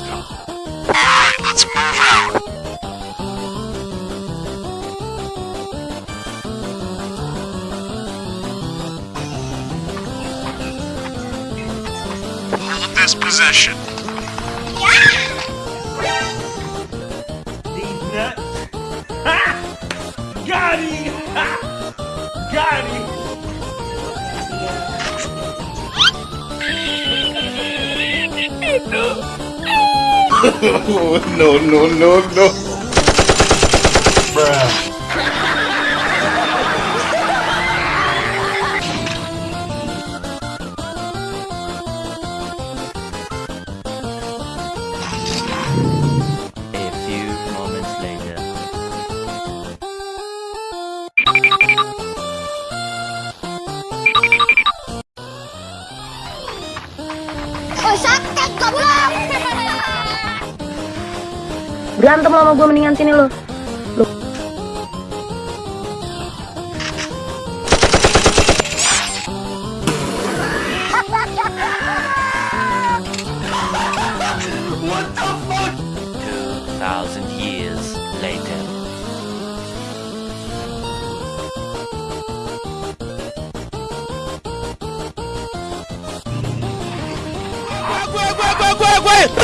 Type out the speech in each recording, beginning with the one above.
that. Alright, let's move out. Hold this position. These nuts. Ha! Got him! Ha! Got him! no, no, no, no. No. Bruh. Berantem lo sama gue mendingan sini lo. Lo. Well,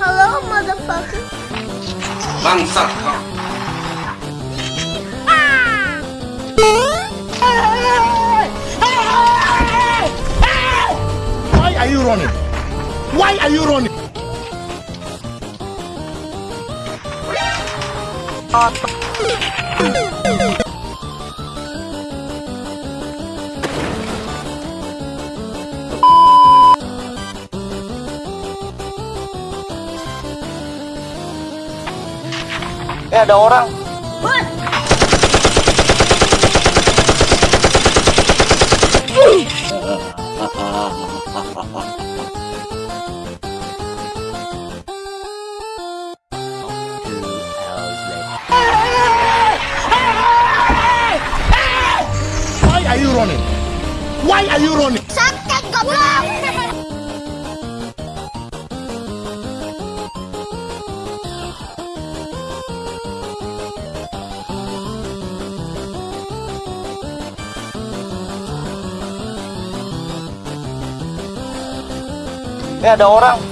Hello motherfucker. Bangsat kau. Why are you running? Why are you running? Eh ada orang. Are you running? Why are you running? Sakit goblok. Eh ada orang.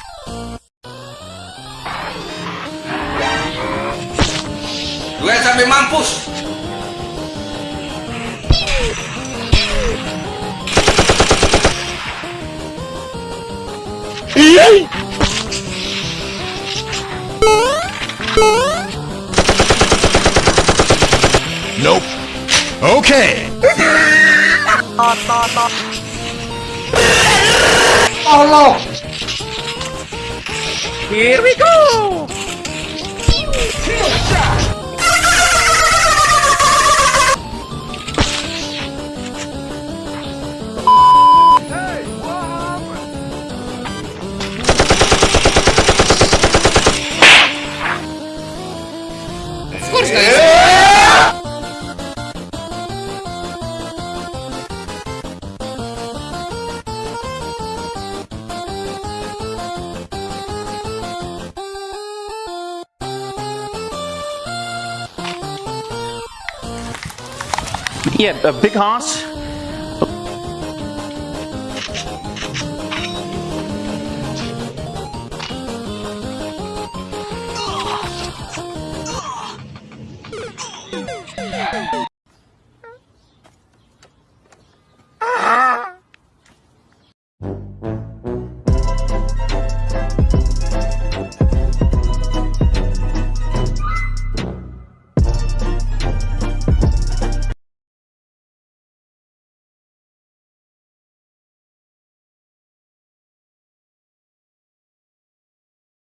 Gue sampai mampus. Nope. Okay. Allah. Here we go. Yeah, a big horse.